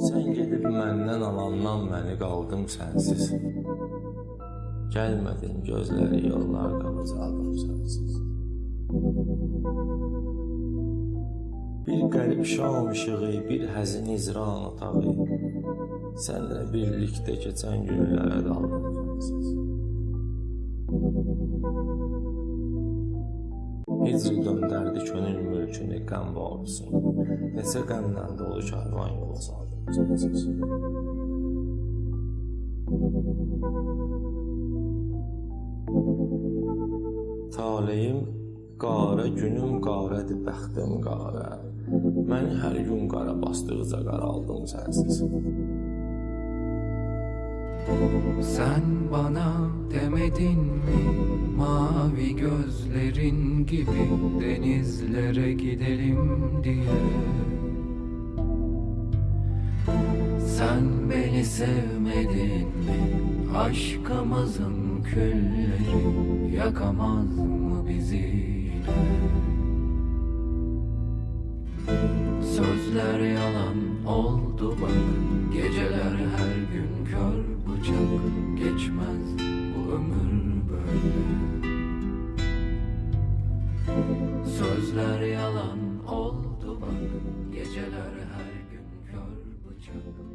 Sən gedib məndən alandan məni qaldım sənsiz. Gəlmədin gözləri yollarda qocaldım sənsiz. Bir qərib şam işığı, bir həzin izran otağı. Sənlə birlikdə keçən günlərə daldım sənsiz. Hicr döndərdi könül mülk mülkünü qəm bağlısın. Neçə qəmdən dolu karvan yolu saldım. Taleyim qara, günüm qaradır, bəxtim qara. Məni hər gün qara basdıqca qaraldım sənsiz. Sen bana demedin mi mavi gözlerin gibi denizlere gidelim diye. Sen beni sevmedin mi? Aşkımızın külleri yakamaz mı bizi? Yine Sözler yalan Sözler yalan oldu bak Geceler her gün kör bıçak